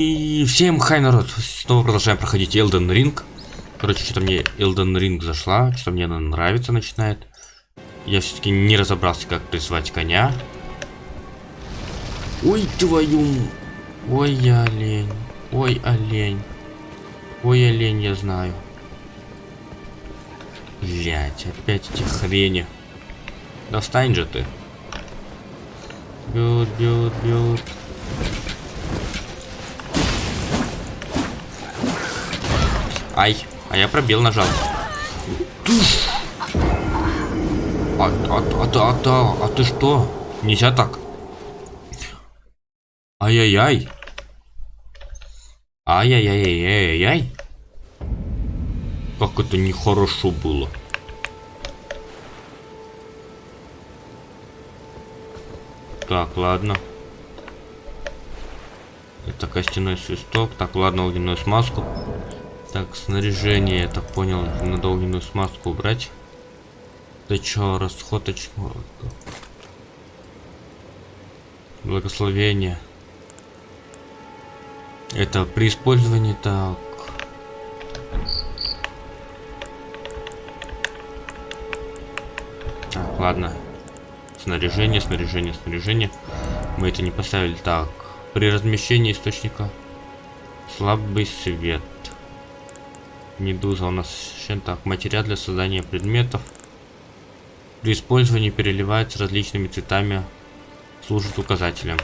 И всем хай, народ! Снова продолжаем проходить Elden Ring. Короче, что-то мне Elden Ring зашла, что мне она нравится начинает. Я все-таки не разобрался, как призвать коня. Ой, твою... Ой, олень. Ой, олень. Ой, олень, я знаю. Блять, опять эти хрени. Да же ты. Бьют, бьют, бьют. Ай, а я пробел нажал. А, а, а, а, а, а ты что? Нельзя так. Ай-яй-яй. Ай-яй-яй-яй-яй. Как это нехорошо было. Так, ладно. Это костяной свисток. Так, ладно, огненную смазку. Так, снаряжение, я так понял, надо огненную смазку убрать. Да чё, расходочку. Благословение. Это при использовании так. Так, ладно. Снаряжение, снаряжение, снаряжение. Мы это не поставили. Так, при размещении источника слабый свет. Медуза у нас еще так. Материал для создания предметов. При использовании переливается различными цветами. Служит указателем.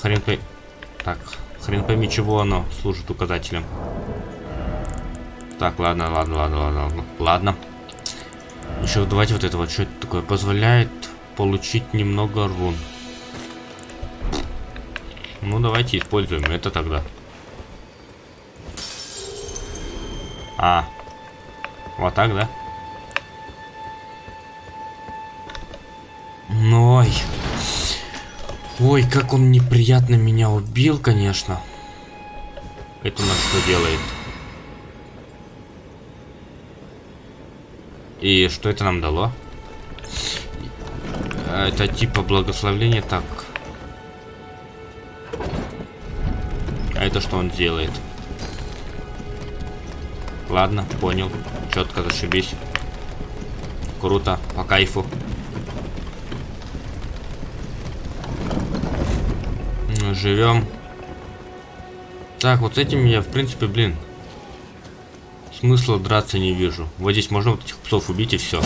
Хрен пойми... Так, хрен пойми, чего оно служит указателем. Так, ладно, ладно, ладно, ладно, ладно. Ладно. Еще давайте вот это вот, что это такое? Позволяет получить немного рун. Ну, давайте используем это тогда. А. Вот так, да? Ой. Ой, как он неприятно меня убил, конечно. Это у нас что делает? И что это нам дало? Это типа благословление, так. А это что он делает? Ладно, понял. Четко зашибись. Круто, по кайфу. Живем. Так, вот с этим я, в принципе, блин, смысла драться не вижу. Вот здесь можно вот этих псов убить и все.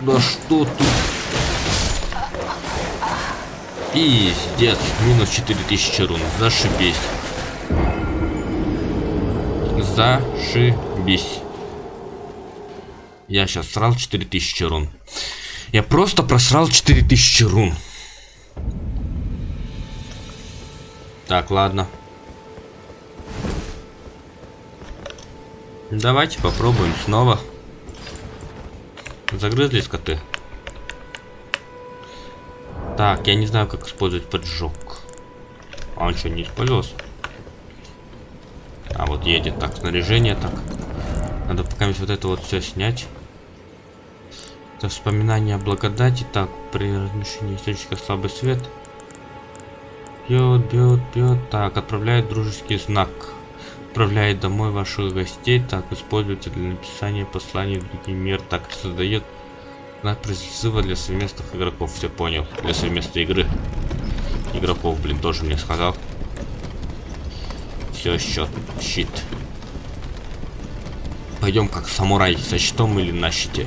Да что тут? Пиздец, минус 4000 рун, зашибись. Зашибись. Я сейчас срал 4000 рун. Я просто просрал 4000 рун. Так, ладно. Давайте попробуем снова. Загрызли скоты. Так, я не знаю, как использовать поджог. А он что, не использовался? А вот едет. Так, снаряжение так. Надо пока вот это вот все снять. Это вспоминание о благодати. Так, при размещении источника слабый свет. Бьет, бьет, бьет. Так, отправляет дружеский знак. Отправляет домой ваших гостей. Так, используйте для написания посланий в другой мир. Так, создает знак призыва для совместных игроков. Все понял. Для совместной игры. Игроков, блин, тоже мне сказал. Все, счет, щит. Пойдем как самурай, со щитом или на щите.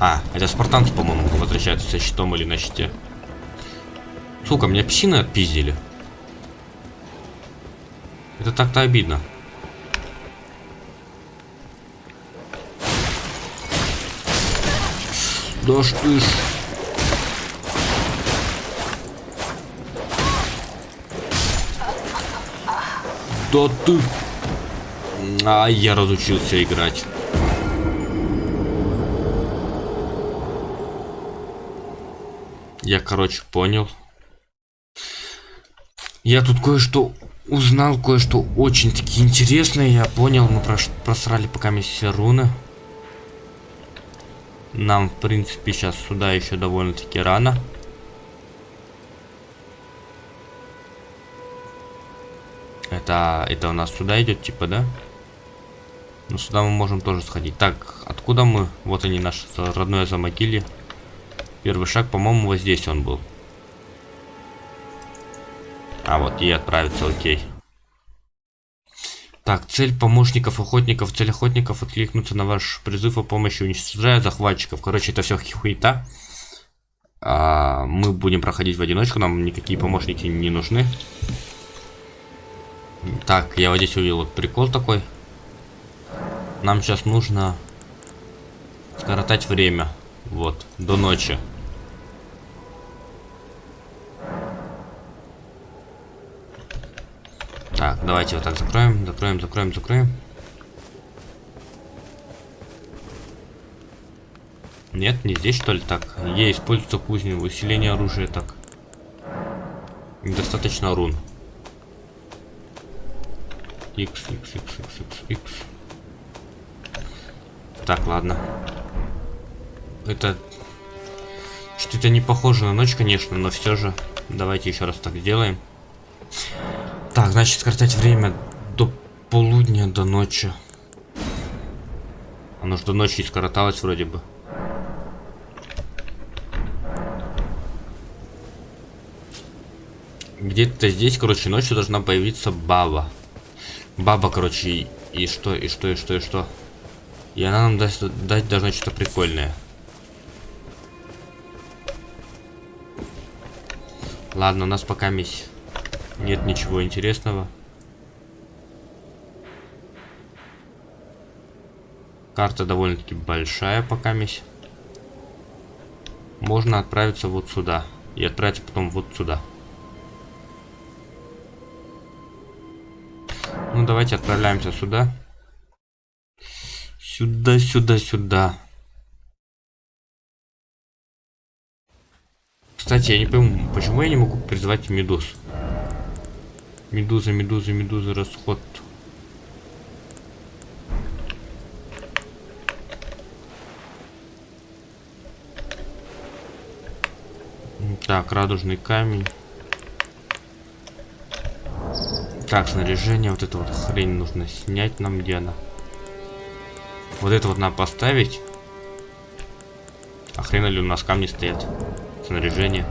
А, это спартанцы, по-моему, возвращаются со щитом или на щите. Сука, меня псины отпиздили. Это так-то обидно. Да ты ж... Да ты... А, я разучился играть. Я, короче, понял. Я тут кое-что узнал, кое-что очень-таки интересное. Я понял, мы просрали пока все руны. Нам, в принципе, сейчас сюда еще довольно-таки рано. Это, это у нас сюда идет, типа, да? Ну, сюда мы можем тоже сходить. Так, откуда мы? Вот они, наше родное замогили. Первый шаг, по-моему, вот здесь он был. А, вот и отправиться, окей. Так, цель помощников охотников, цель охотников откликнуться на ваш призыв о помощи, уничтожая захватчиков. Короче, это все хуета. А, мы будем проходить в одиночку, нам никакие помощники не нужны. Так, я вот здесь увидел прикол такой. Нам сейчас нужно скоротать время. Вот, до ночи. Так, давайте вот так закроем, закроем, закроем, закроем. Нет, не здесь что ли так? Е используется кузня, усиление оружия так. Недостаточно рун. X, X, X, X, X, X. Так, ладно. Это... Что-то не похоже на ночь, конечно, но все же. Давайте еще раз так сделаем. Так, значит, скоротать время до полудня, до ночи. Оно же до ночи скороталось вроде бы. Где-то здесь, короче, ночью должна появиться баба. Баба, короче, и, и что, и что, и что, и что. И она нам даст, дать должна что-то прикольное. Ладно, у нас пока мисс нет ничего интересного. Карта довольно-таки большая пока мисс. Можно отправиться вот сюда. И отправиться потом вот сюда. Ну, давайте отправляемся сюда. Сюда, сюда, сюда. Кстати, я не пойму, почему я не могу призвать медуз? Медуза, медуза, медуза, расход. Так, радужный камень. Так, снаряжение. Вот это вот хрень нужно снять нам, где она? Вот это вот надо поставить. А хрена ли у нас камни стоят? Снаряжение.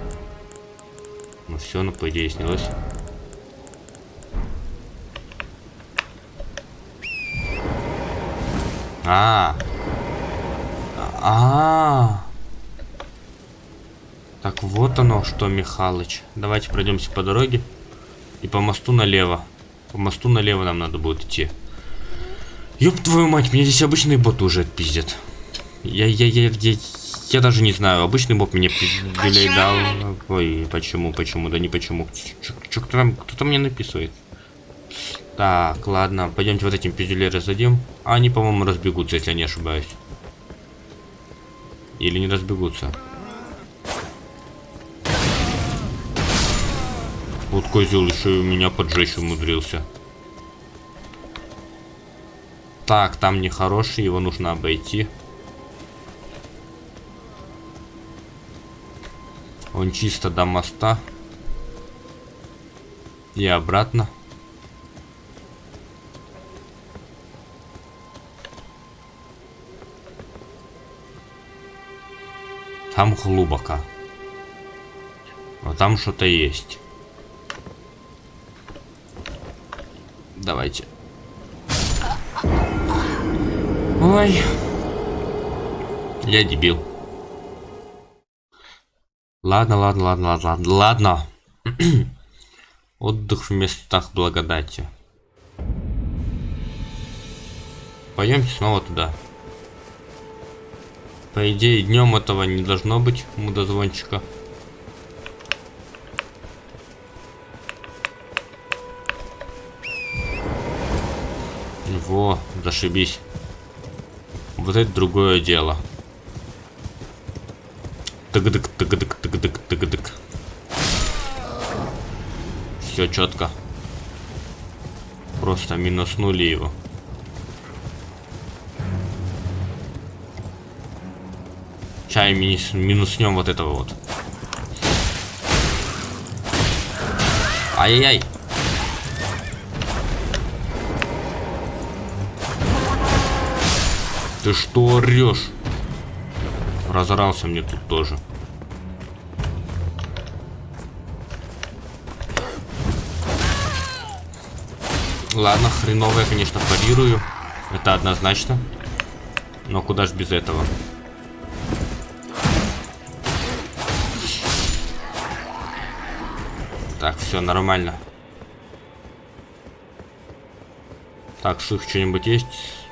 Ну все, ну по идее снялось. А, а, а, Так вот оно что, Михалыч. Давайте пройдемся по дороге. И по мосту налево. По мосту налево нам надо будет идти. Ёб твою мать, меня здесь обычные боты уже отпиздят. Я, я, я, я, я даже не знаю, обычный бот мне пиздюлей дал. Ой, почему, почему, да не почему. Что кто там, кто-то мне написывает. Так, ладно, пойдемте вот этим пиздюлей раздадим. А они, по-моему, разбегутся, если я не ошибаюсь. Или не разбегутся. Козел еще и у меня поджечь умудрился. Так, там нехороший, его нужно обойти. Он чисто до моста. И обратно. Там глубоко. Но там что-то есть. Давайте. Ой. Я дебил. Ладно, ладно, ладно, ладно, ладно. Отдых в местах благодати. Пойдемте снова туда. По идее, днем этого не должно быть, мудозвончика. Во, зашибись. Вот это другое дело. Тыгдык, тыгдык, тыгдык, тыгдык. Все четко. Просто минуснули его. Чай минус, минуснем вот этого вот. Ай-яй-яй. Ты что орешь? Разорался мне тут тоже. Ладно, хреново я, конечно, парирую. Это однозначно. Но куда ж без этого? Так, все нормально. Так, ших что-нибудь есть?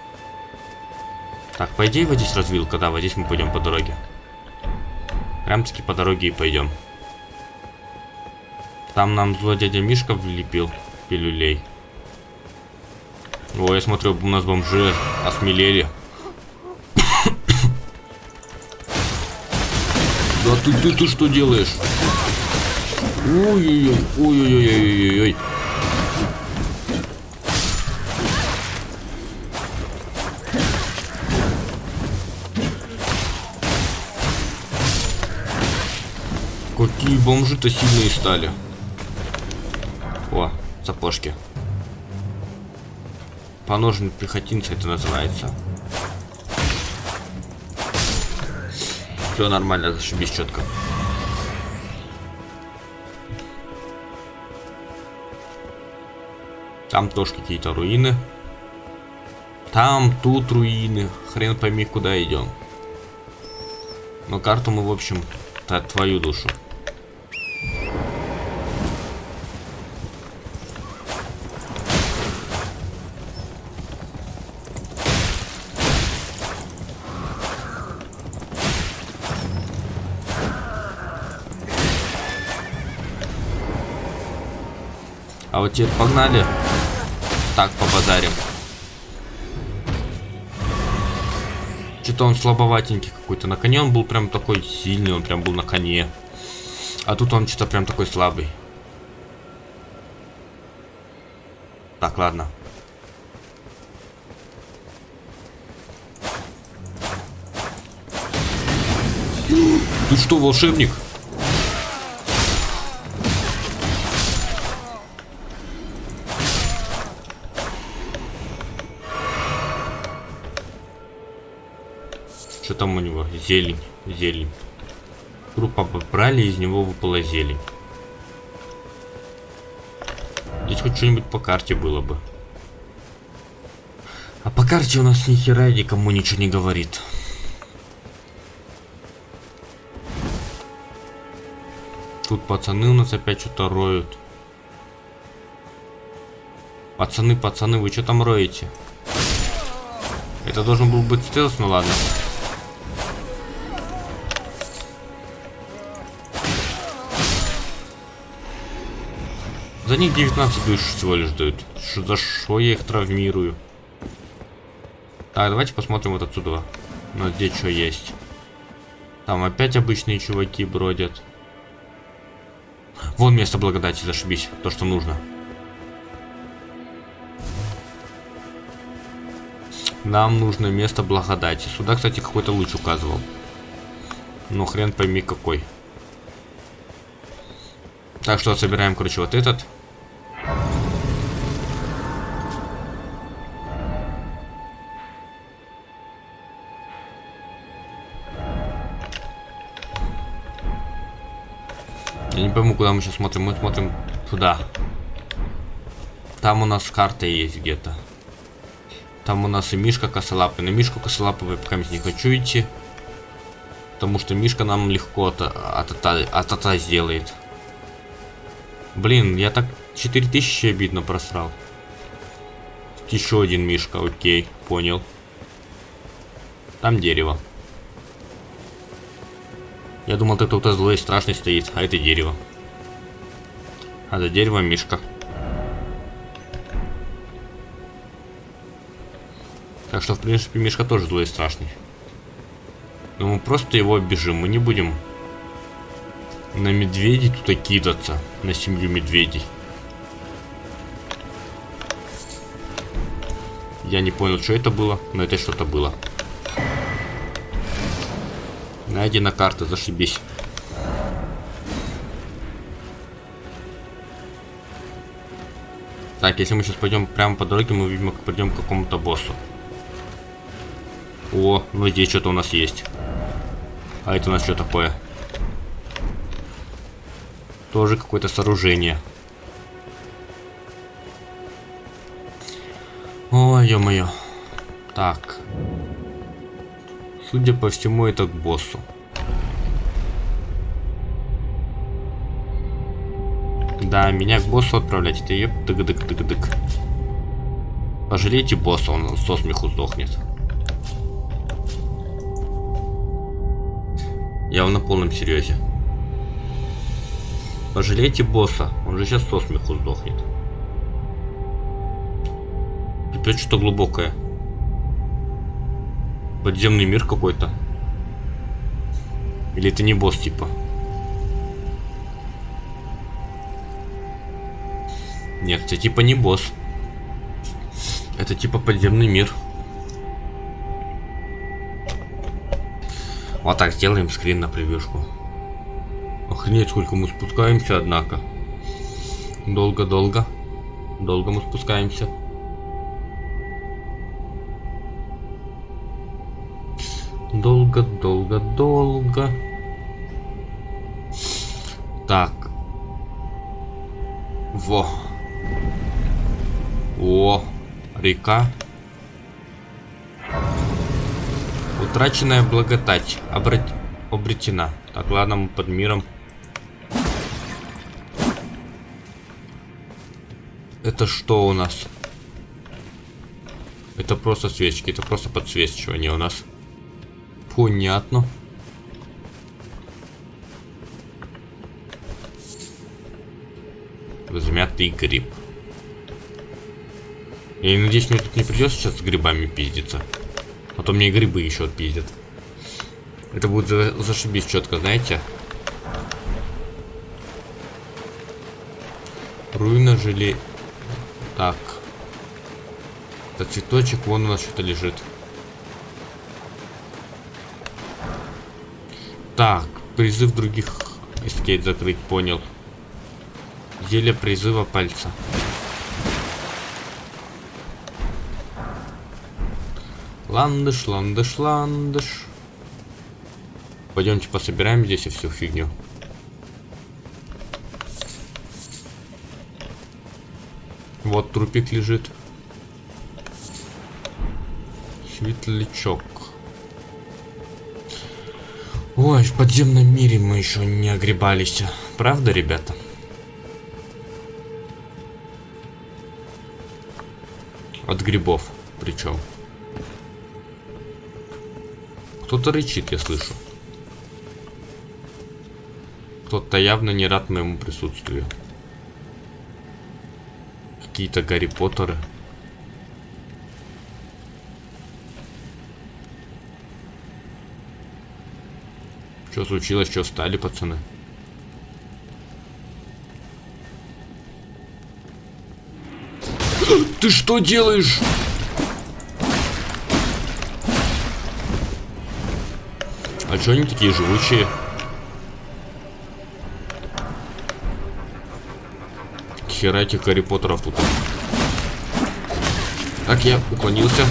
Так, по идее вот здесь развилка, да, вот здесь мы пойдем по дороге. Прям-таки по дороге и пойдем. Там нам злой дядя Мишка влепил пилюлей. О, я смотрю, у нас бомжи осмелели. Да ты, ты, ты что делаешь? Ой-ой-ой, ой-ой-ой-ой-ой. Какие бомжи-то сильные стали. О, сапожки. Поножен пехотинца это называется. Все нормально, зашибись четко. Там тоже какие-то руины. Там, тут руины. Хрен пойми, куда идем. Но карту мы, в общем, твою душу. Вот теперь погнали. Так, побазарим. Что-то он слабоватенький какой-то. На коне он был прям такой сильный, он прям был на коне. А тут он что-то прям такой слабый. Так, ладно. Ты что, волшебник? Что там у него? Зелень, зелень. Группа побрали, из него выпала зелень. Здесь хоть что-нибудь по карте было бы. А по карте у нас ни хера никому ничего не говорит. Тут пацаны у нас опять что-то роют. Пацаны, пацаны, вы что там роете? Это должен был быть стелс, ну ладно. За них 19 душ всего лишь дают. Что, за что я их травмирую? Так, давайте посмотрим вот отсюда. Ну, здесь что есть. Там опять обычные чуваки бродят. Вон место благодати, зашибись. То, что нужно. Нам нужно место благодати. Сюда, кстати, какой-то луч указывал. Ну, хрен пойми какой. Так что собираем, короче, вот этот. Пойму, куда мы сейчас смотрим. Мы смотрим туда. Там у нас карта есть где-то. Там у нас и Мишка косолапый. На Мишку косолапый пока не хочу идти. Потому что Мишка нам легко от, от, от, от сделает. Блин, я так 4000 обидно просрал. Еще один Мишка, окей, понял. Там дерево. Я думал, это кто-то злой и страшный стоит, а это дерево. А за деревом Мишка. Так что, в принципе, Мишка тоже злой и страшный. Но мы просто его оббежим, мы не будем на медведей тут кидаться, на семью медведей. Я не понял, что это было, но это что-то было. Найдена карта, зашибись. Так, если мы сейчас пойдем прямо по дороге, мы, видимо, пойдем к какому-то боссу. О, ну здесь что-то у нас есть. А это у нас что такое? Тоже какое-то сооружение. Ой, ё-моё. Так. Судя по всему, это к боссу. Да, меня к боссу отправлять, это еп дык дык дык дык Пожалейте босса, он со смеху сдохнет. Я на полном серьезе. Пожалейте босса, он же сейчас со смеху сдохнет. Опять что-то глубокое. Подземный мир какой-то. Или это не босс типа? Нет, это типа не босс. Это типа подземный мир. Вот так сделаем скрин на превьюшку. Охренеть, сколько мы спускаемся, однако. Долго-долго. Долго мы спускаемся. Долго-долго-долго. Так. Во. О, река. Утраченная благодать обрат... обретена. Так, ладно, мы под миром. Это что у нас? Это просто свечки, это просто подсвечивание у нас. Понятно. Взмятый гриб. Я надеюсь, мне тут не придется сейчас с грибами пиздиться. А то мне грибы еще отпиздят. Это будет за зашибись четко, знаете? Руина жили... Так. Это цветочек, вон у нас что-то лежит. Так, призыв других эскейт закрыть, понял. Зелье призыва пальца. Ландыш, ландыш, ландыш. Пойдемте пособираем здесь и всю фигню. Вот трупик лежит. Светлячок. Ой, в подземном мире мы еще не огребались. Правда, ребята? От грибов причем. Кто-то рычит, я слышу. Кто-то явно не рад моему присутствию. Какие-то Гарри Поттеры. Что случилось? Что встали, пацаны? Ты что делаешь? А что они такие живучие? Хера этих Гарри Поттеров тут. Так, я уклонился.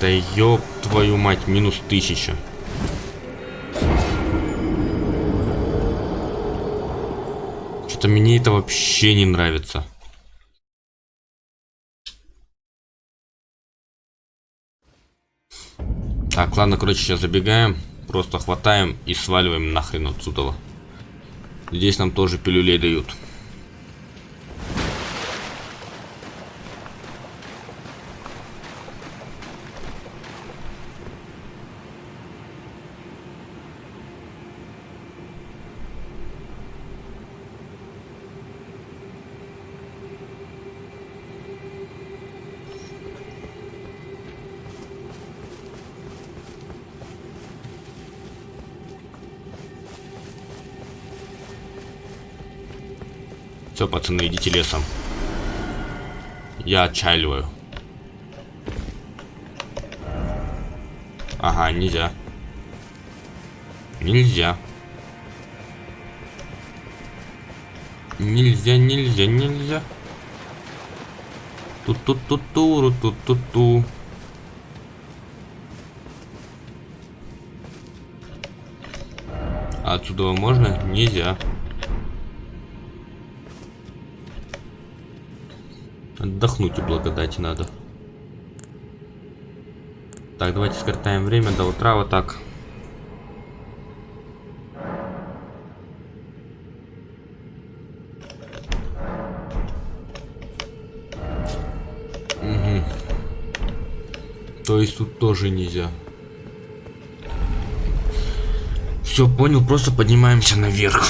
Да ёб твою мать, минус тысяча. Что-то мне это вообще не нравится. Так, ладно, короче, сейчас забегаем. Просто хватаем и сваливаем нахрен отсюда. Здесь нам тоже пилюлей дают. Все, пацаны, идите лесом. Я отчаливаю. Ага, нельзя. Нельзя. Нельзя, нельзя, нельзя. Ту-ту-ту-ту, ту-ту-ту. А отсюда можно? Нельзя. Отдохнуть и благодати надо. Так, давайте скоротаем время до утра вот так. Угу. То есть тут тоже нельзя. Все, понял, просто поднимаемся наверх.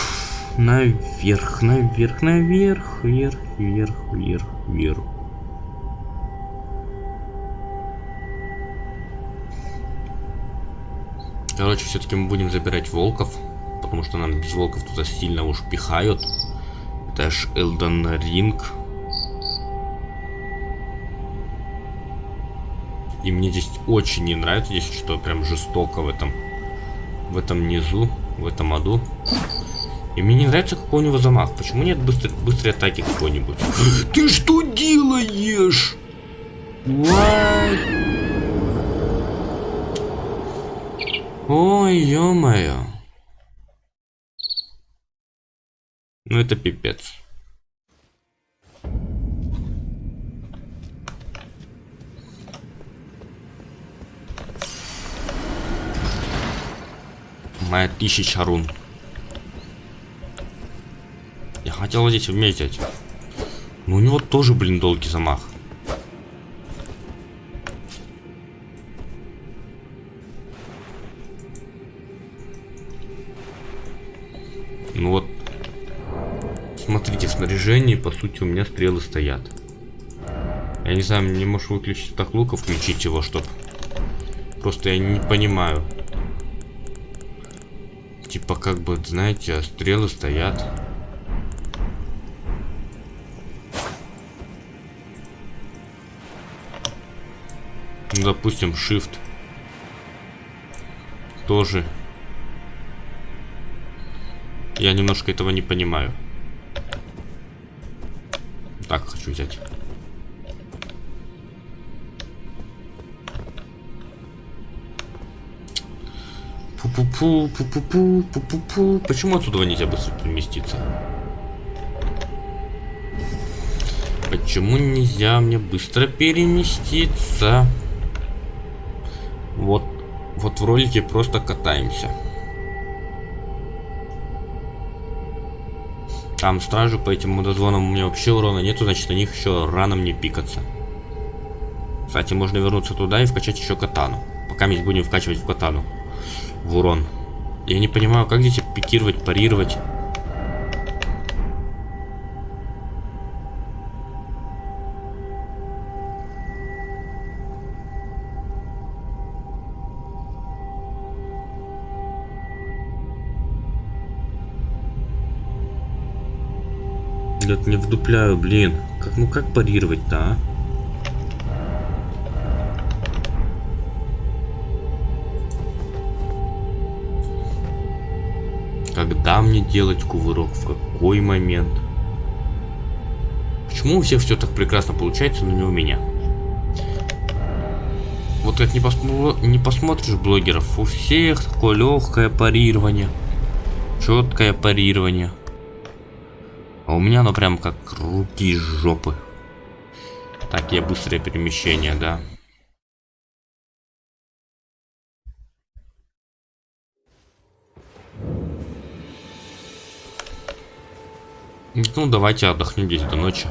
Наверх, наверх, наверх, вверх, вверх, вверх, вверх. Короче, все-таки мы будем забирать волков, потому что нам без волков туда сильно уж пихают. Это ж Элден Ринг. И мне здесь очень не нравится, здесь что прям жестоко в этом, в этом низу, в этом аду. И мне не нравится, какой у него замах. Почему нет быстрой, быстрой атаки какой-нибудь? Ты что делаешь? Ой, ё-моё. Ну это пипец. Моя тысяча рун. Хотел здесь вместе. Но у него тоже, блин, долгий замах. Ну вот, смотрите, в снаряжении, по сути, у меня стрелы стоят. Я не знаю, не можешь выключить так лука, включить его, чтоб... Просто я не понимаю. Типа, как бы, знаете, стрелы стоят. Допустим, Shift. Тоже я немножко этого не понимаю. Так, хочу взять. Пу-пу-пу, пу-пу-пу, пу-пу-пу. Почему отсюда нельзя быстро переместиться? Почему нельзя мне быстро переместиться? В ролике просто катаемся. Там стражи по этим мудозвонам у меня вообще урона нету, значит на них еще рано мне пикаться. Кстати, можно вернуться туда и вкачать еще катану. Пока мы будем вкачивать в катану. В урон. Я не понимаю, как здесь пикировать, парировать. Блядь, не вдупляю, блин. Как, ну как парировать-то, а? Когда мне делать кувырок? В какой момент? Почему у всех все так прекрасно получается, но не у меня? Вот как не, посмо не посмотришь блогеров, у всех такое легкое парирование. Четкое парирование. А у меня оно прям как руки из жопы. Такие быстрые перемещения, да. Ну, давайте отдохнем здесь до ночи.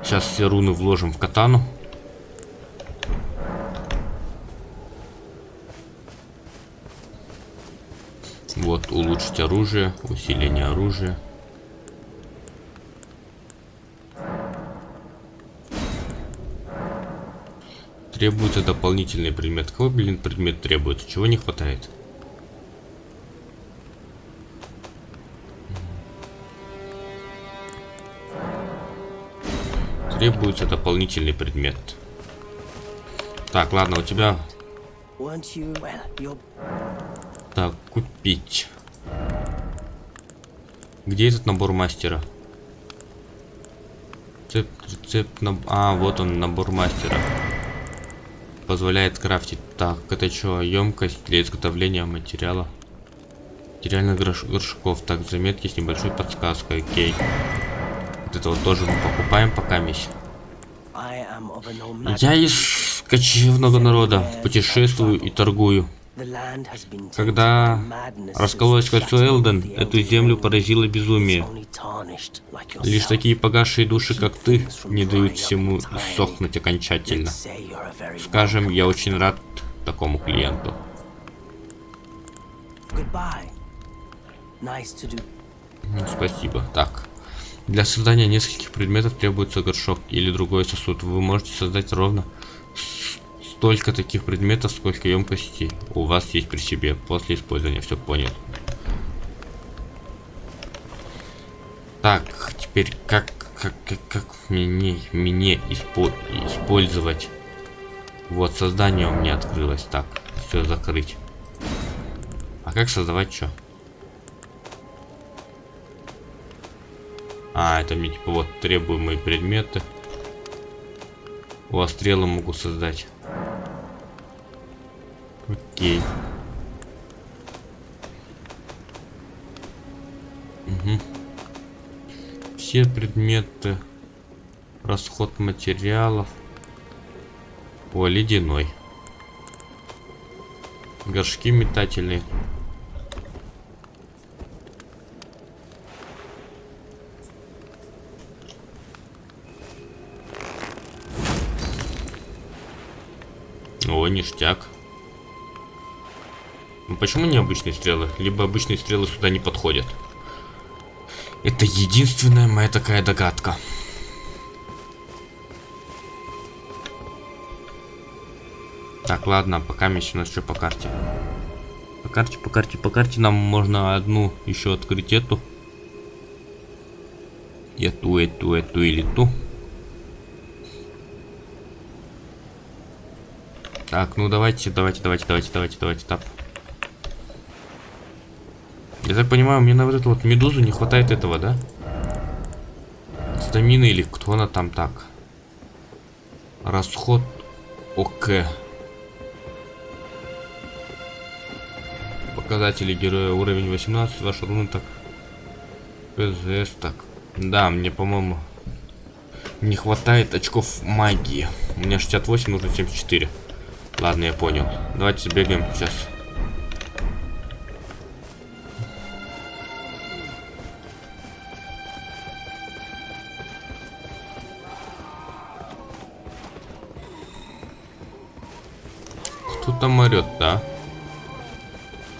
Сейчас все руны вложим в катану. Вот, улучшить оружие, усиление оружия. Требуется дополнительный предмет. Какой, блин, предмет требуется? Чего не хватает? Требуется дополнительный предмет. Так, ладно, у тебя так, купить. Где этот набор мастера? Рецепт, рецепт, наб... а, вот он, набор мастера. Позволяет крафтить. Так, это что, емкость для изготовления материала? Материальных горш... горшков. Так, заметки с небольшой подсказкой, окей. Вот это вот тоже мы покупаем пока мись. Я из кочевного народа, путешествую и торгую. Когда раскололось кольцо Элден, эту землю поразило безумие. Лишь такие погасшие души, как ты, не дают всему сохнуть окончательно. Скажем, я очень рад такому клиенту. Ну, спасибо. Так. Для создания нескольких предметов требуется горшок или другой сосуд. Вы можете создать ровно столько таких предметов, сколько емкостей у вас есть при себе после использования. Все понял. Так, теперь как как как, как мне мне испо использовать? Вот создание у меня открылось. Так, все закрыть. А как создавать что? А, это мне типа вот требуемые предметы. О, стрелы могу создать. Окей. Угу. Все предметы. Расход материалов. О, ледяной. Горшки метательные. О, ништяк. Ну, почему не обычные стрелы? Либо обычные стрелы сюда не подходят. Это единственная моя такая догадка. Так, ладно, пока у нас что по карте. По карте, по карте, по карте нам можно одну еще открыть эту. Эту, эту, эту или ту. Так, ну давайте, давайте, давайте, давайте, давайте, давайте, тап. Я так понимаю, мне на вот эту вот медузу не хватает этого, да? Стамины или кто она там так? Расход ОК. Показатели героя уровень 18, ваша руна так. ПЗС так. Да, мне, по-моему, не хватает очков магии. У меня 68, нужно 74. Ладно, я понял. Давайте сбегаем сейчас. Кто там орет, да?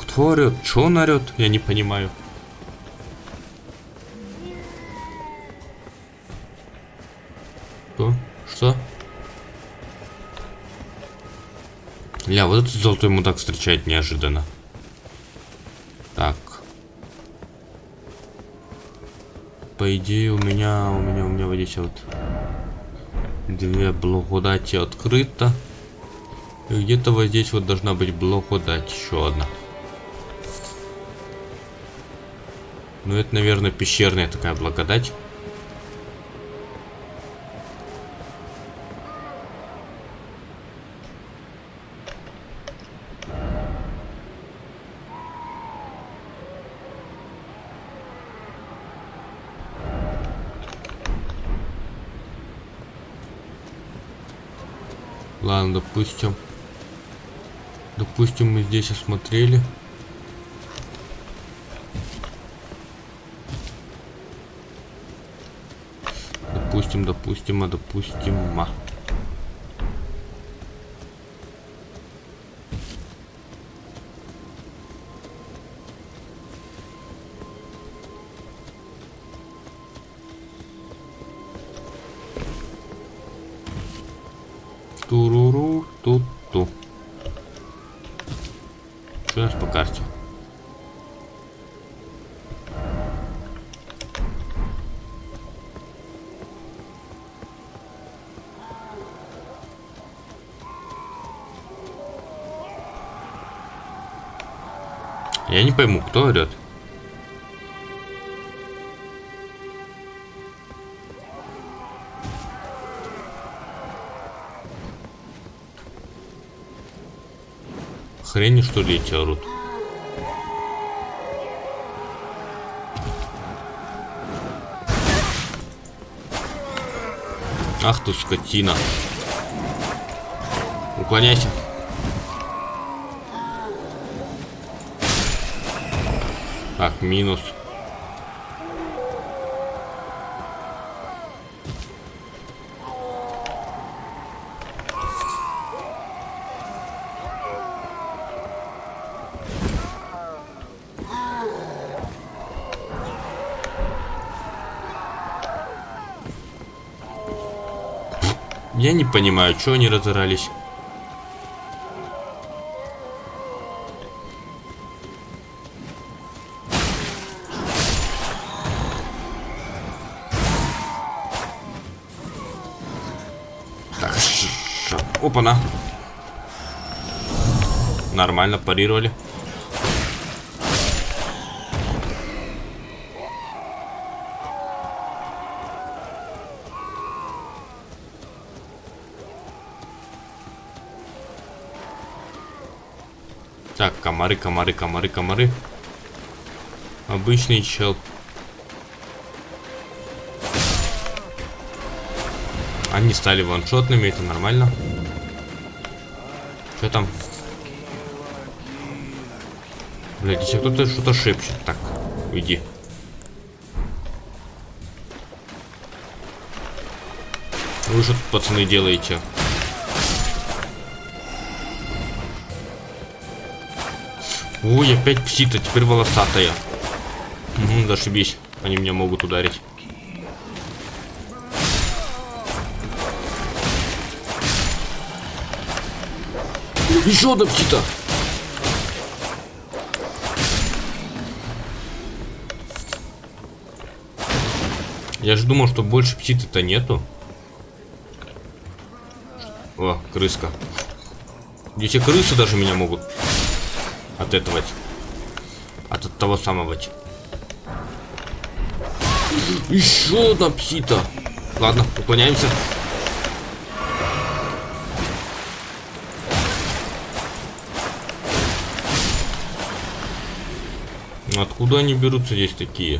Кто орет? Че он орет? Я не понимаю. Что? Что? Ля, вот этот золотой мудак встречает неожиданно. Так. По идее у меня, у меня, у меня вот здесь вот две благодати открыто. Где-то вот здесь вот должна быть благодать еще одна. Ну это, наверное, пещерная такая благодать. Допустим. Допустим, мы здесь осмотрели. Допустим, допустим, а допустим, а. пойму, кто орет. Хрени что ли эти орут? Ах ты скотина. Уклоняйся. Так, минус. Я не понимаю, что они разорались. Опа-на. Нормально, парировали. Так, комары, комары, комары, комары. Обычный чел. Они стали ваншотными, это нормально. Что там? Блядь, если кто-то что-то шепчет. Так, уйди. Вы что тут, пацаны, делаете? Ой, опять псита, теперь волосатая. Угу, зашибись. Они меня могут ударить. Еще одна псита. Я же думал, что больше пситы-то нету. О, крыска. Здесь и крысы даже меня могут от этого. От, от того самого. Еще одна псита. Ладно, уклоняемся. Откуда они берутся здесь такие?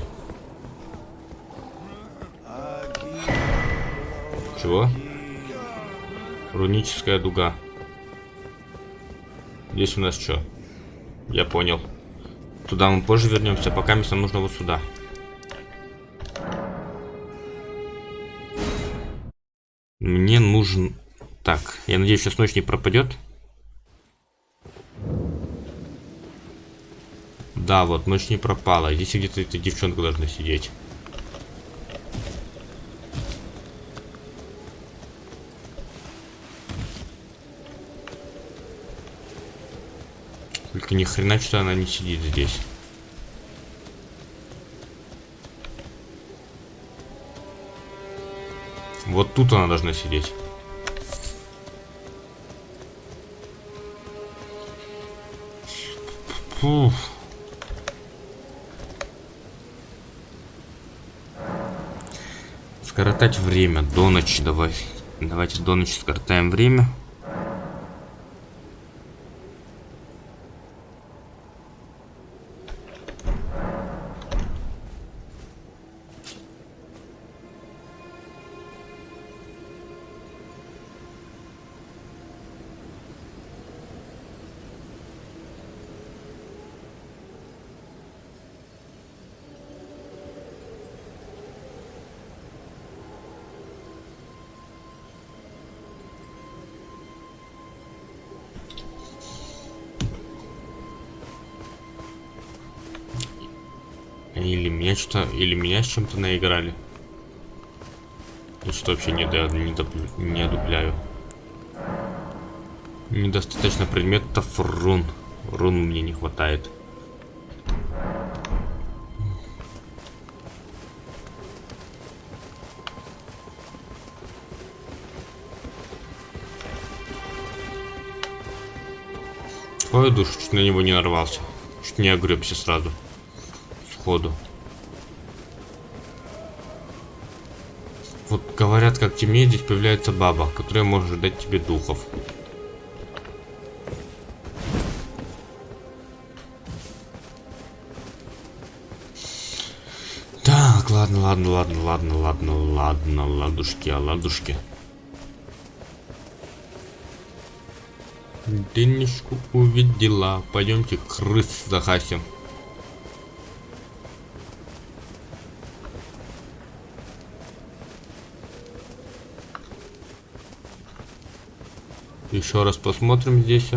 Чего? Руническая дуга. Здесь у нас что? Я понял. Туда мы позже вернемся, пока нам нужно вот сюда. Мне нужен... Так, я надеюсь, сейчас ночь не пропадет. Да, вот, ночь не пропала. Здесь где-то эта девчонка должна сидеть. Только ни хрена что она не сидит здесь. Вот тут она должна сидеть. Фух. Скоротать время до ночи. Давай. Давайте до ночи скоротаем время. Или меня что или меня с чем-то наиграли. Я что вообще не, да, не, доп, не одупляю. Недостаточно предметов рун. Рун мне не хватает. Ой, душ, чуть на него не нарвался. Чуть не огребся сразу Шкоду. Вот говорят, как темнее, здесь появляется баба, которая может дать тебе духов. Так, ладно, ладно, ладно, ладно, ладно, ладно, ладушки, а ладушки. Денежку увидела. Пойдемте крыс захасим. Еще раз посмотрим здесь.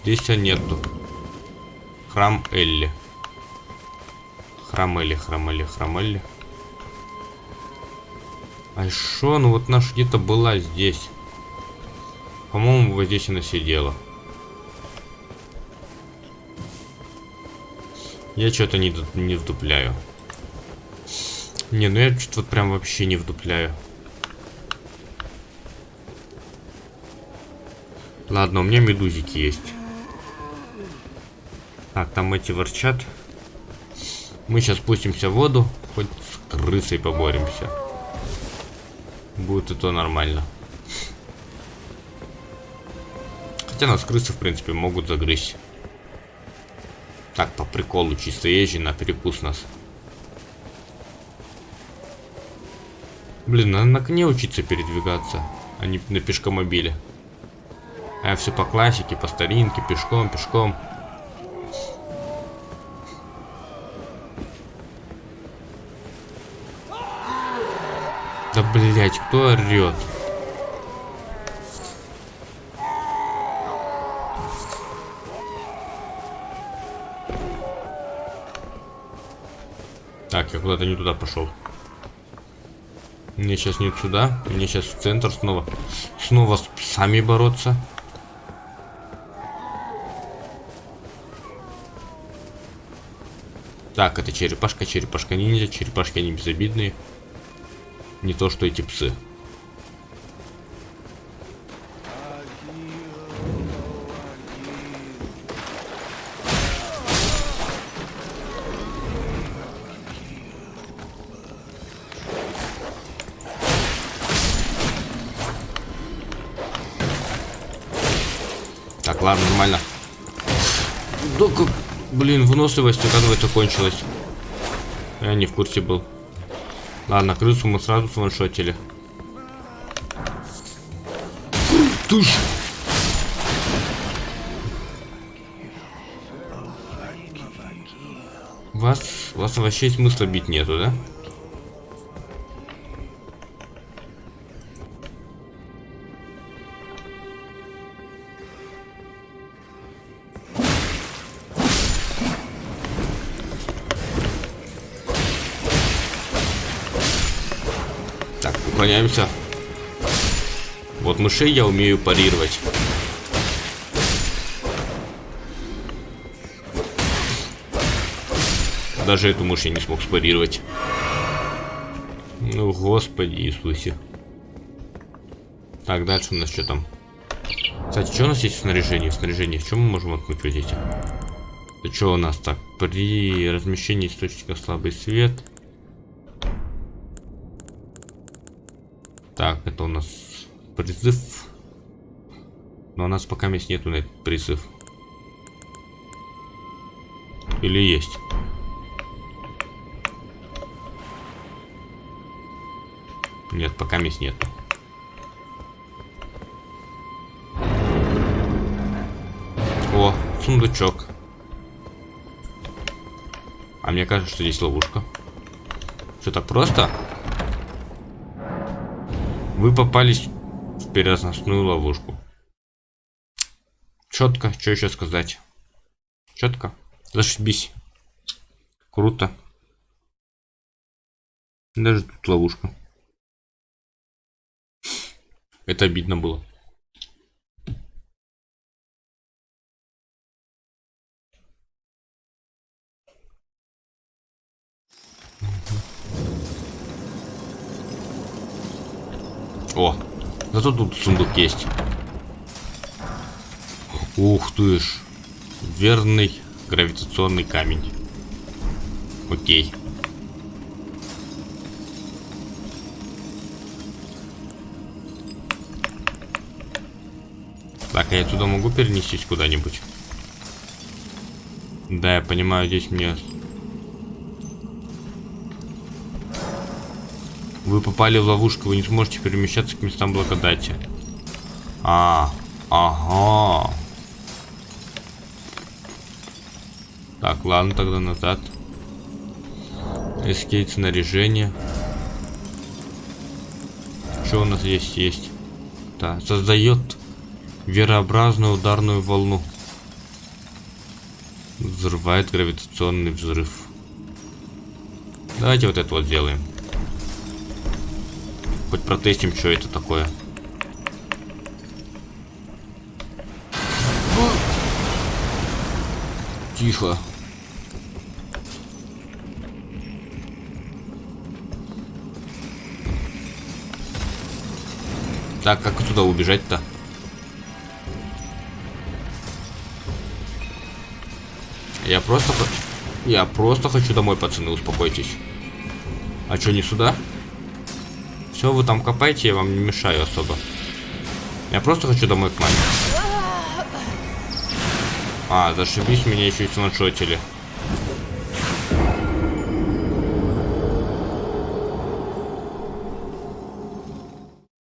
Здесь нету. Храм Элли. Храм Элли, храм Элли, храм Элли. А шо? Ну вот наша где-то была здесь. По-моему, вот здесь она сидела. Я что-то не, не вдупляю. Не, ну я что-то вот прям вообще не вдупляю. Ладно, у меня медузики есть. Так, там эти ворчат. Мы сейчас спустимся в воду, хоть с крысой поборемся. Будет это нормально. Хотя нас крысы, в принципе, могут загрызть. Так, по приколу, чисто езжи на перекус нас. Блин, надо на коне учиться передвигаться, а не на пешкомобиле. А все по классике, по старинке, пешком, пешком. Да блять, кто орет? Так, я куда-то не туда пошел. Мне сейчас не сюда, мне сейчас в центр снова. Снова с псами бороться. Так, это черепашка, черепашка ниндзя, черепашки они безобидные. Не то, что эти псы. Так, ладно, нормально. Да как... Блин, выносливость, оказывается, кончилась. Я не в курсе был. Ладно, крысу мы сразу сваншотили. Туш! Вас, вас вообще смысла бить нету, да? Мышей я умею парировать. Даже эту мышь я не смог спарировать. Ну, господи Иисусе. Так, дальше у нас что там? Кстати, что у нас есть в снаряжении? В снаряжении, в чем мы можем вот эти? Это что у нас так? При размещении источника слабый свет. Так, это у нас призыв. Но у нас пока мест нету на этот призыв. Или есть? Нет, пока мест нету. О, сундучок. А мне кажется, что здесь ловушка. Что так просто? Вы попались переносную ловушку. Четко, что еще сказать? Четко. Зашибись. Круто. Даже тут ловушка. Это обидно было. Зато тут сундук есть. Ух ты ж. Верный гравитационный камень. Окей. Так, а я туда могу перенестись куда-нибудь? Да, я понимаю, здесь мне... Вы попали в ловушку, вы не сможете перемещаться к местам благодати. А, ага. Так, ладно, тогда назад. Эскейт снаряжение. Что у нас есть? Есть. Да, создает верообразную ударную волну. Взрывает гравитационный взрыв. Давайте вот это вот сделаем. Хоть протестим, что это такое. Тихо. Так, как отсюда убежать-то? Я просто... Я просто хочу домой, пацаны, успокойтесь. А что, не сюда? Все, вы там копайте, я вам не мешаю особо. Я просто хочу домой к маме. А, зашибись, меня еще и сманшотили.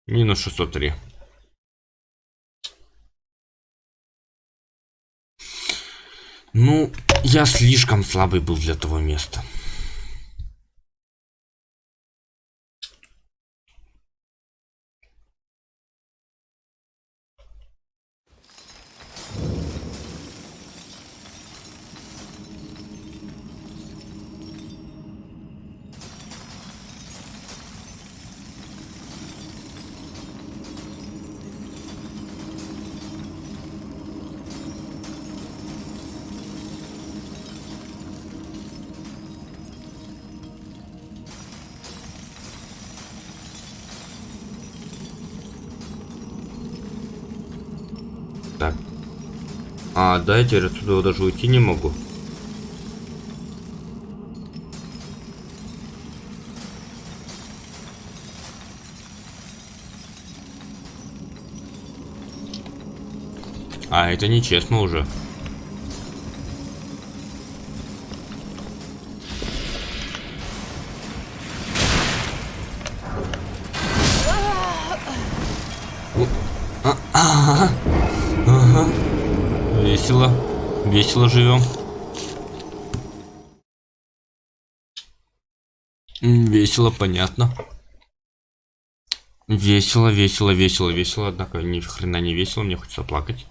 Минус 603. Ну, я слишком слабый был для того места. Да, я теперь отсюда даже уйти не могу. А, это нечестно уже. Весело живем. Весело, понятно. Весело, весело, весело, весело. Однако ни хрена не весело, мне хочется плакать.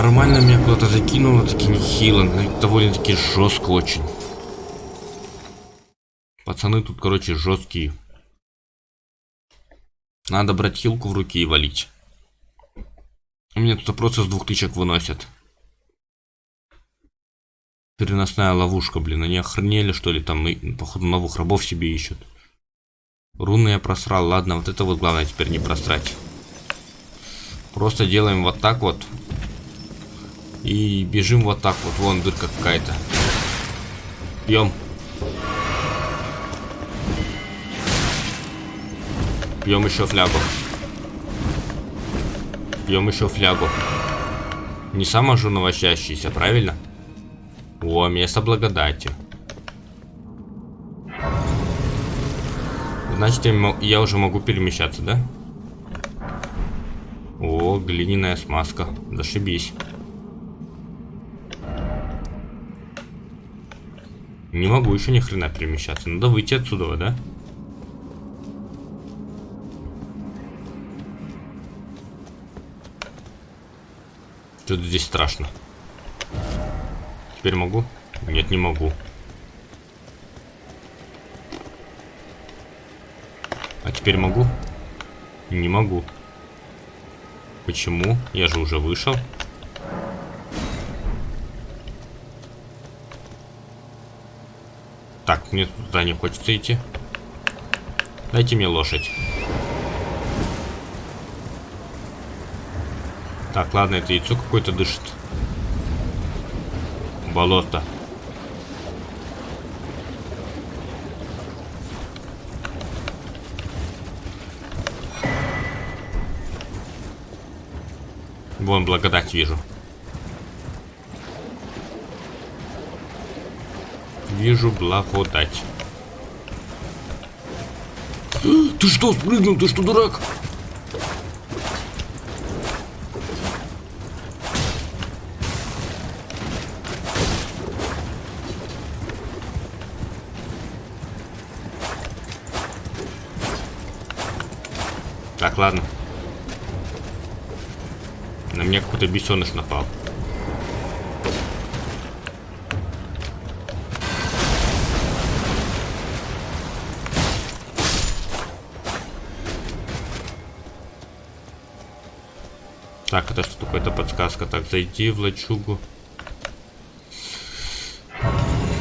Нормально меня куда-то закинуло, таки нехило, но довольно-таки жестко очень. Пацаны тут, короче, жесткие. Надо брать хилку в руки и валить. У меня тут просто с двух тычек выносят. Переносная ловушка, блин. Они охренели, что ли, там, и, походу, новых рабов себе ищут. Руны я просрал. Ладно, вот это вот главное теперь не просрать. Просто делаем вот так вот. И бежим вот так вот. Вон дырка какая-то. Пьем. Пьем еще флягу. Пьем еще флягу. Не сама же новощащийся, правильно? О, место благодати. Значит, я уже могу перемещаться, да? О, глиняная смазка. Зашибись. Не могу еще ни хрена перемещаться. Надо выйти отсюда, да? Что-то здесь страшно. Теперь могу? Нет, не могу. А теперь могу? Не могу. Почему? Я же уже вышел. Так, мне туда не хочется идти. Дайте мне лошадь. Так, ладно, это яйцо какое-то дышит. Болото. Вон, благодать вижу. Вижу благодать. Ты что, спрыгнул? Ты что, дурак? Так, ладно. На меня какой-то бесеныш напал. Так, это что такое-то подсказка. Так, зайди в лачугу.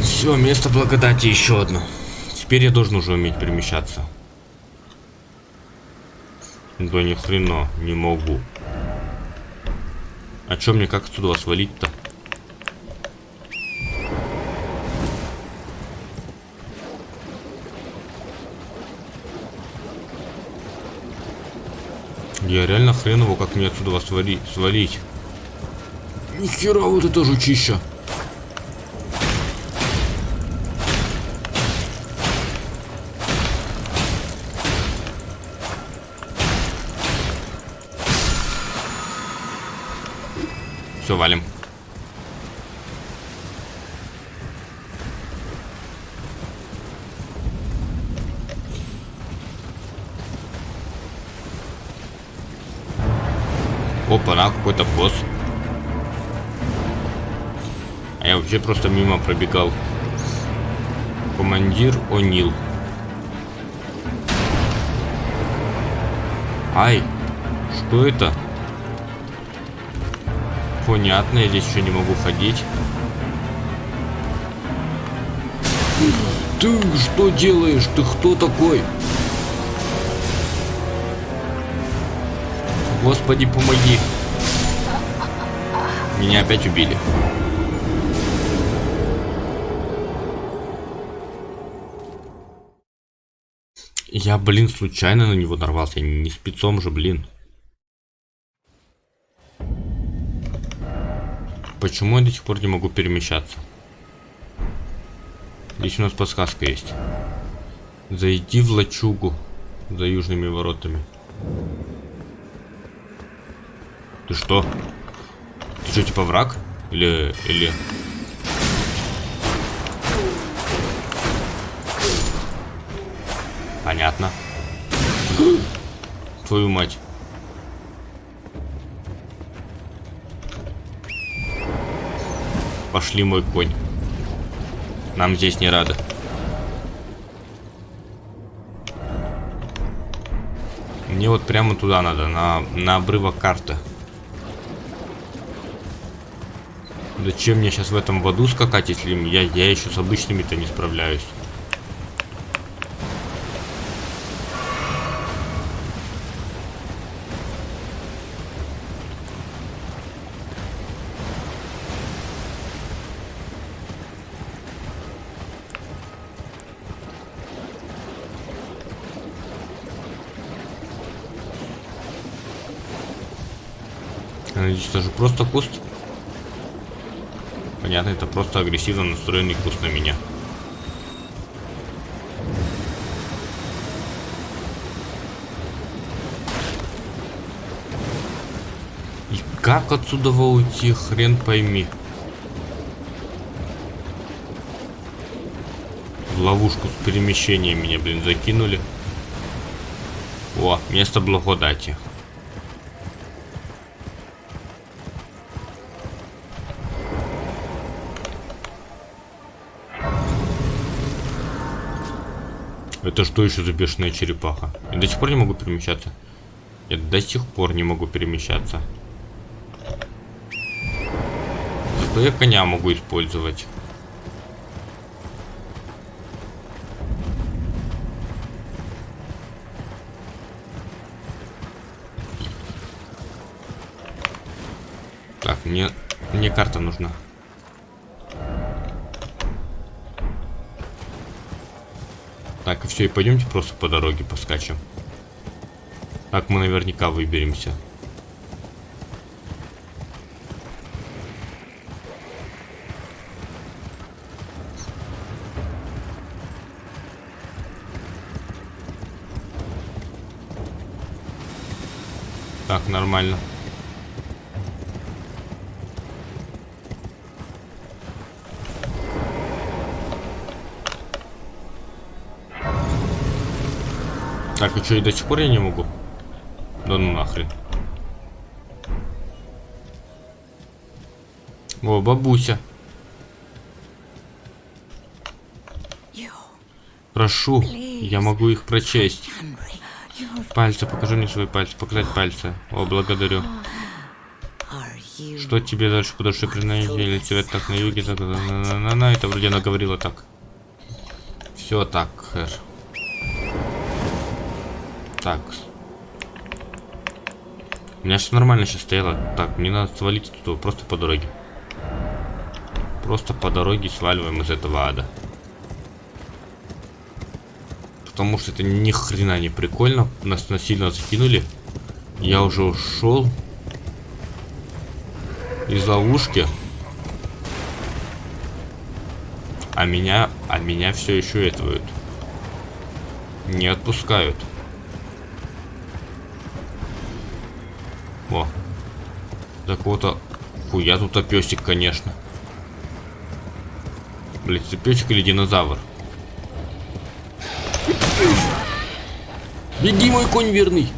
Все, место благодати еще одно. Теперь я должен уже уметь перемещаться. Да ни хрена не могу. А чё мне как отсюда свалить-то? Я реально хреново, как мне отсюда вас свали свалить. Нихера вот это жучища. Все, валим. Пробегал. Командир О'Нил. Ай, что это? Понятно, я здесь еще не могу ходить. Ты что делаешь? Ты кто такой? Господи, помоги. Меня опять убили. Я, блин, случайно на него нарвался. Не спецом же, блин. Почему я до сих пор не могу перемещаться? Здесь у нас подсказка есть. Зайди в лачугу за южными воротами. Ты что? Ты что, типа враг? Или... или... Понятно. Твою мать. Пошли, мой конь. Нам здесь не рады. Мне вот прямо туда надо, на, на обрывок карты. Зачем мне сейчас в этом воду скакать, если я, я еще с обычными-то не справляюсь? Надеюсь, это же просто куст. Понятно, это просто агрессивно настроенный куст на меня. И как отсюда уйти, хрен пойми. В ловушку с перемещением меня, блин, закинули. О, место благодати. Это что еще за бешеная черепаха? Я до сих пор не могу перемещаться. Я до сих пор не могу перемещаться. Зато я коня могу использовать. Так, мне, мне карта нужна. Так, и все, и пойдемте просто по дороге поскачем. Так мы наверняка выберемся. Так, нормально. Так, и что, и до сих пор я не могу? Да ну нахрен. О, бабуся. Прошу, я могу их прочесть. Пальцы, покажи мне свои пальцы, показать пальцы. О, благодарю. Что тебе дальше по признание или цвет так на юге, так, на, на, на, на, это вроде она говорила так. Все так, хэр. Так. У меня все нормально сейчас стояло. Так, мне надо свалить туда просто по дороге. Просто по дороге сваливаем из этого ада. Потому что это ни хрена не прикольно. Нас насильно закинули. Я уже ушел из ловушки. А меня, а меня все еще этого не отпускают. О. Так вот, фу, я тут опесик, конечно. Блять, это песик или динозавр? Беги, мой конь верный.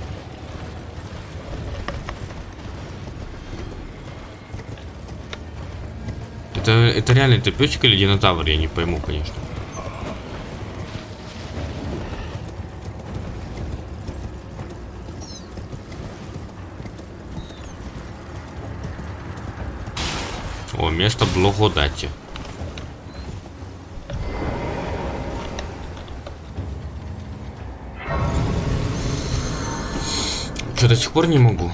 Это, это реально, это песик или динозавр, я не пойму, конечно. О, место благодати. Что, до сих пор не могу?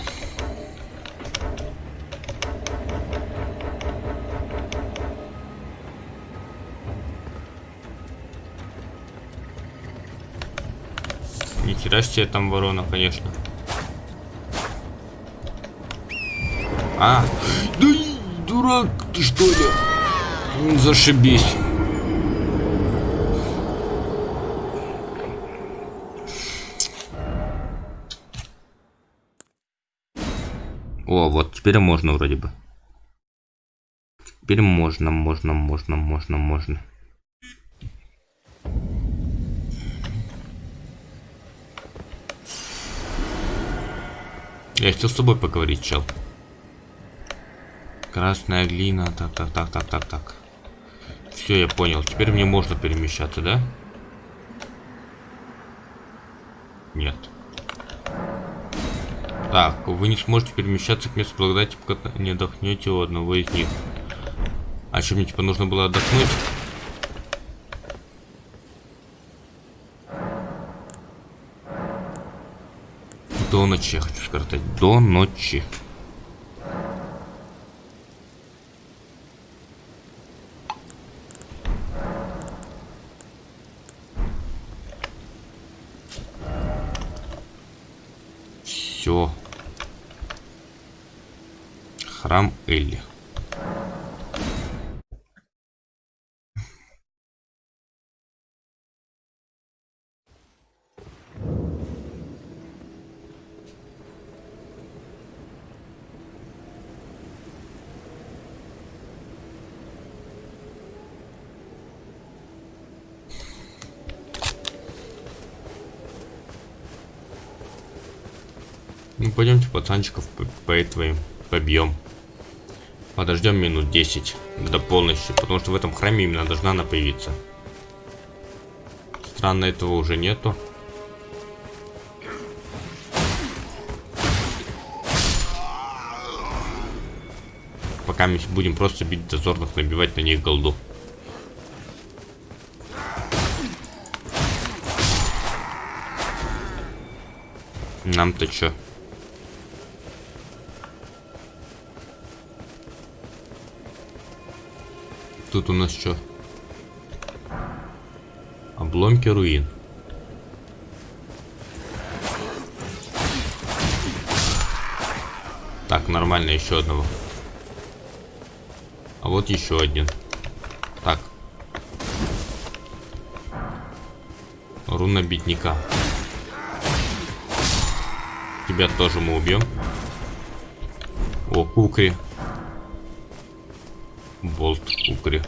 Не хера себе там ворона, конечно. А, да дурак ты что ли? Зашибись. О, вот теперь можно вроде бы. Теперь можно, можно, можно, можно, можно. Я хотел с тобой поговорить, чел. Красная глина, так, так, так, так, так, так. Все, я понял. Теперь мне можно перемещаться, да? Нет. Так, вы не сможете перемещаться к месту благодати, пока не отдохнете у одного из них. А что, мне типа нужно было отдохнуть? До ночи, я хочу сказать. До ночи. Все. Элли. Ну пойдемте пацанчиков по, по твоим побьем. Подождем минут 10 до полностью, потому что в этом храме именно должна она появиться. Странно, этого уже нету. Пока мы будем просто бить дозорных, набивать на них голду. Нам-то чё? Тут у нас что? Обломки руин. Так, нормально, еще одного. А вот еще один. Так. Руна бедняка. Тебя тоже мы убьем. О, кукри. Болт кукри.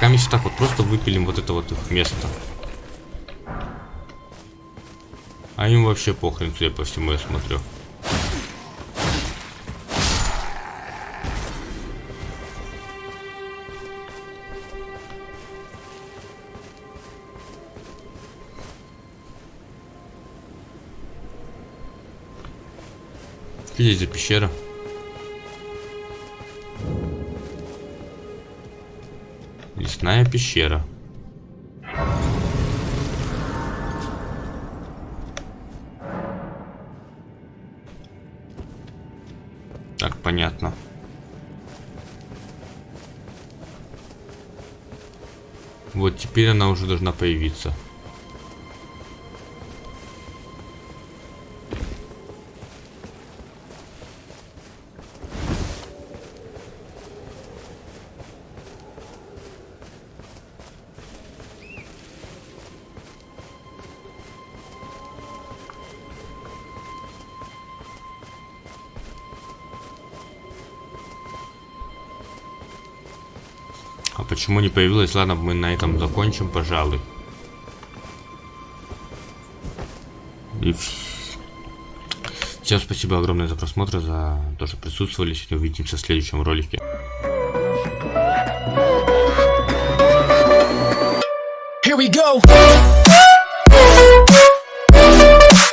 Пока мы так вот просто выпилим вот это вот их место. А им вообще похрен, судя по всему, я смотрю. Что здесь за пещера? Лесная пещера. Так, понятно. Вот теперь она уже должна появиться. Появилась? Ладно, мы на этом закончим, пожалуй. И Всем спасибо огромное за просмотр, за то, что присутствовали. Сегодня увидимся в следующем ролике.